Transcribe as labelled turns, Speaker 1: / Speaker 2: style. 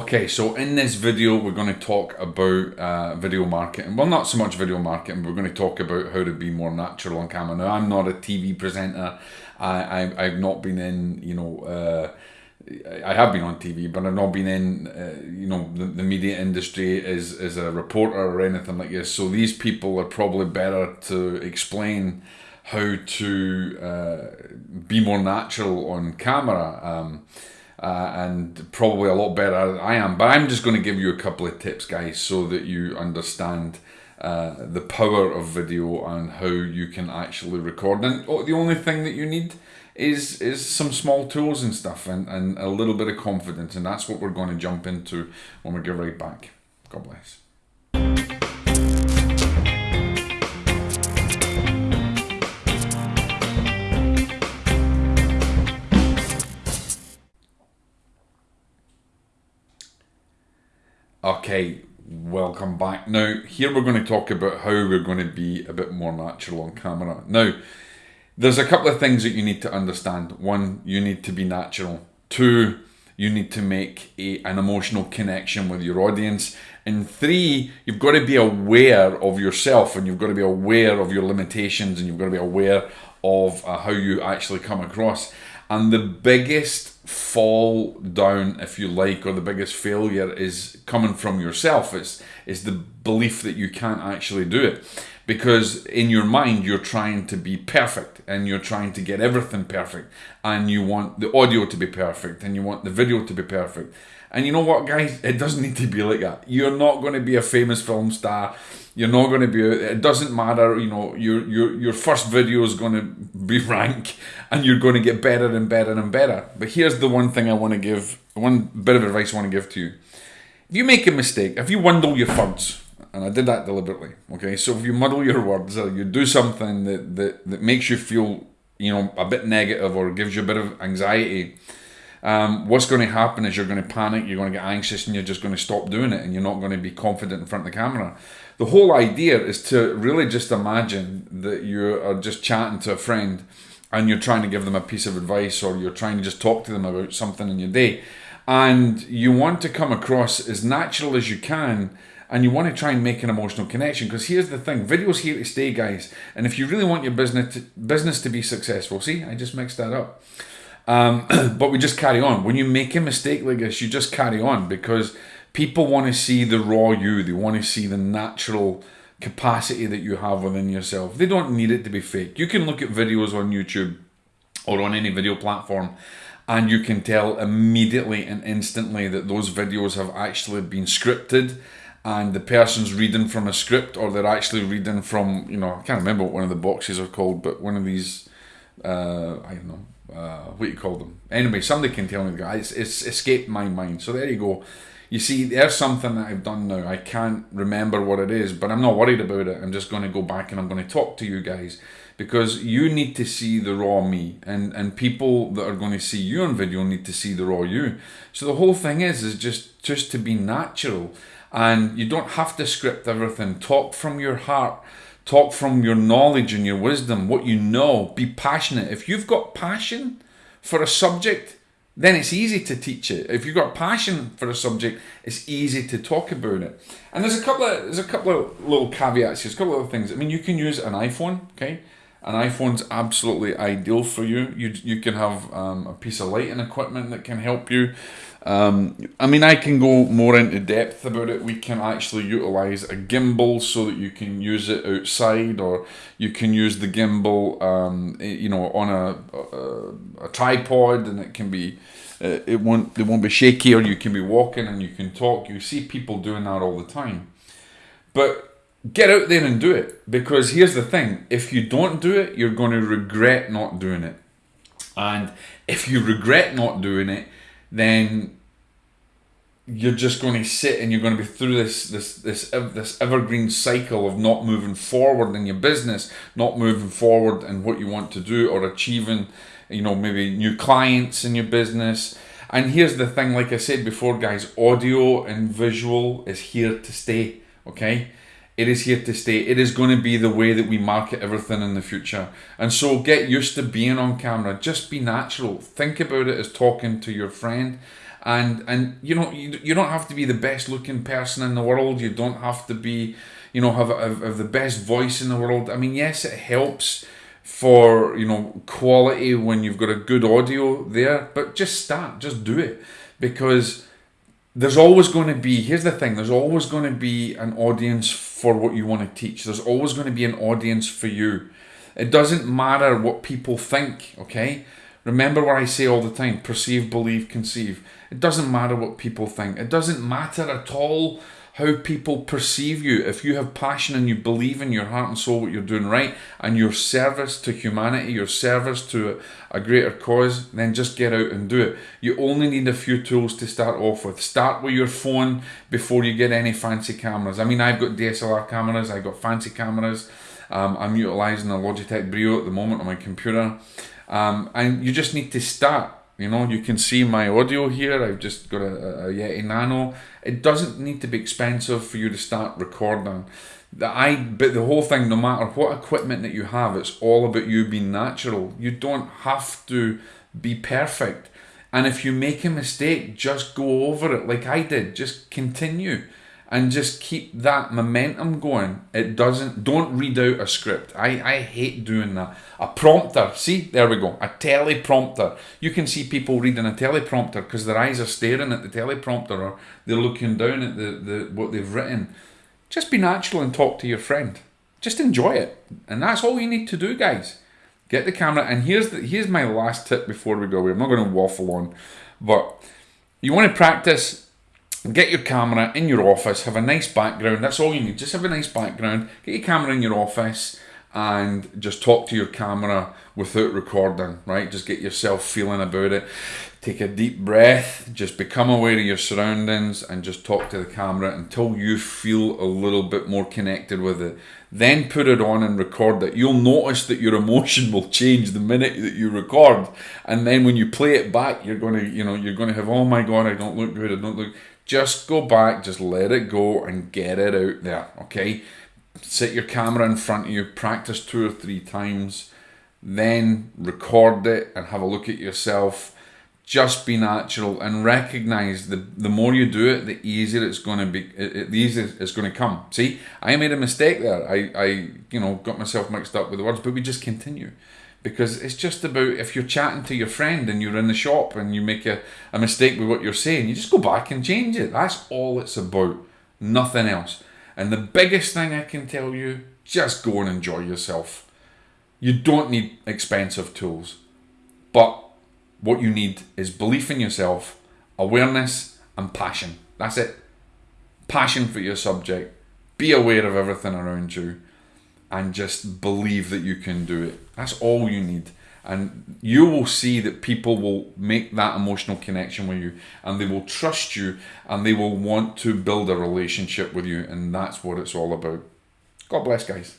Speaker 1: Okay, so in this video, we're going to talk about uh, video marketing. Well, not so much video marketing, we're going to talk about how to be more natural on camera. Now, I'm not a TV presenter. I, I, I've not been in, you know, uh, I have been on TV, but I've not been in, uh, you know, the, the media industry as, as a reporter or anything like this. So these people are probably better to explain how to uh, be more natural on camera. Um, uh, and probably a lot better than I am. But I'm just going to give you a couple of tips, guys, so that you understand uh, the power of video and how you can actually record. And the only thing that you need is is some small tools and stuff and, and a little bit of confidence. And that's what we're going to jump into when we get right back. God bless. Okay, welcome back. Now, here we're going to talk about how we're going to be a bit more natural on camera. Now, there's a couple of things that you need to understand. One, you need to be natural. Two, you need to make a, an emotional connection with your audience. And three, you've got to be aware of yourself and you've got to be aware of your limitations and you've got to be aware of uh, how you actually come across. And the biggest fall down, if you like, or the biggest failure is coming from yourself. It's, it's the belief that you can't actually do it. Because in your mind, you're trying to be perfect and you're trying to get everything perfect. And you want the audio to be perfect and you want the video to be perfect. And you know what, guys? It doesn't need to be like that. You're not going to be a famous film star you're not going to be. It doesn't matter. You know, your your your first video is going to be rank, and you're going to get better and better and better. But here's the one thing I want to give. One bit of advice I want to give to you. If you make a mistake, if you wundle your words, and I did that deliberately. Okay, so if you muddle your words or you do something that that that makes you feel you know a bit negative or gives you a bit of anxiety um, what's going to happen is you're going to panic, you're going to get anxious, and you're just going to stop doing it, and you're not going to be confident in front of the camera. The whole idea is to really just imagine that you are just chatting to a friend and you're trying to give them a piece of advice or you're trying to just talk to them about something in your day. And you want to come across as natural as you can and you want to try and make an emotional connection because here's the thing video's here to stay guys and if you really want your business to, business to be successful see i just mixed that up um, but we just carry on. When you make a mistake like this, you just carry on because people want to see the raw you. They want to see the natural capacity that you have within yourself. They don't need it to be fake. You can look at videos on YouTube or on any video platform and you can tell immediately and instantly that those videos have actually been scripted and the person's reading from a script or they're actually reading from, you know, I can't remember what one of the boxes are called, but one of these, uh, I don't know, uh, what you call them. Anyway, somebody can tell me, guys. It's escaped my mind. So there you go. You see, there's something that I've done now. I can't remember what it is, but I'm not worried about it. I'm just going to go back and I'm going to talk to you guys because you need to see the raw me, and and people that are going to see you on video need to see the raw you. So the whole thing is is just just to be natural, and you don't have to script everything. Talk from your heart Talk from your knowledge and your wisdom, what you know. Be passionate. If you've got passion for a subject, then it's easy to teach it. If you've got passion for a subject, it's easy to talk about it. And there's a couple of there's a couple of little caveats. There's a couple of things. I mean, you can use an iPhone. Okay, an iPhone's absolutely ideal for you. You you can have um, a piece of lighting equipment that can help you. Um, I mean, I can go more into depth about it. We can actually utilize a gimbal so that you can use it outside, or you can use the gimbal, um, you know, on a, a, a tripod, and it can be. Uh, it won't. It won't be shaky, or you can be walking and you can talk. You see people doing that all the time, but get out there and do it because here's the thing: if you don't do it, you're going to regret not doing it, and if you regret not doing it then you're just going to sit and you're going to be through this this this this evergreen cycle of not moving forward in your business, not moving forward in what you want to do or achieving, you know, maybe new clients in your business. And here's the thing, like I said before, guys, audio and visual is here to stay. Okay, it is here to stay. It is going to be the way that we market everything in the future. And so get used to being on camera. Just be natural. Think about it as talking to your friend and and you know you, you don't have to be the best looking person in the world you don't have to be you know have, have, have the best voice in the world i mean yes it helps for you know quality when you've got a good audio there but just start just do it because there's always going to be here's the thing there's always going to be an audience for what you want to teach. There's always going to be an audience for you. It doesn't matter what people think okay? Remember what i say all the time perceive believe conceive. It doesn't matter what people think. It doesn't matter at all how people perceive you. If you have passion and you believe in your heart and soul what you're doing right and your service to humanity, your service to a greater cause, then just get out and do it. You only need a few tools to start off with. Start with your phone before you get any fancy cameras. I mean, I've got DSLR cameras, I've got fancy cameras. Um, I'm utilizing a Logitech Brio at the moment on my computer. Um, and you just need to start you know, you can see my audio here. I've just got a, a Yeti Nano. It doesn't need to be expensive for you to start recording. The I but the whole thing, no matter what equipment that you have, it's all about you being natural. You don't have to be perfect. And if you make a mistake, just go over it like I did. Just continue and just keep that momentum going. It doesn't, don't read out a script. I, I hate doing that. A prompter, see, there we go, a teleprompter. You can see people reading a teleprompter because their eyes are staring at the teleprompter or they're looking down at the, the what they've written. Just be natural and talk to your friend. Just enjoy it. And that's all you need to do, guys. Get the camera, and here's the, here's my last tip before we go away. I'm not going to waffle on, but you want to practice get your camera in your office, have a nice background. That's all you need. Just have a nice background. Get your camera in your office and just talk to your camera without recording, right? Just get yourself feeling about it. Take a deep breath, just become aware of your surroundings and just talk to the camera until you feel a little bit more connected with it. Then put it on and record it. You'll notice that your emotion will change the minute that you record. And then when you play it back, you're gonna, you know, you're gonna have, oh my god, I don't look good, I don't look just go back, just let it go and get it out there, okay? Set your camera in front of you, practice two or three times, then record it and have a look at yourself. Just be natural and recognize the the more you do it, the easier it's going to be. The easier it's going to come. See, I made a mistake there. I I you know got myself mixed up with the words, but we just continue because it's just about if you're chatting to your friend and you're in the shop and you make a, a mistake with what you're saying, you just go back and change it. That's all it's about, nothing else. And the biggest thing I can tell you, just go and enjoy yourself. You don't need expensive tools, but what you need is belief in yourself, awareness, and passion. That's it. Passion for your subject. Be aware of everything around you and just believe that you can do it. That's all you need. And you will see that people will make that emotional connection with you and they will trust you and they will want to build a relationship with you. And that's what it's all about. God bless, guys.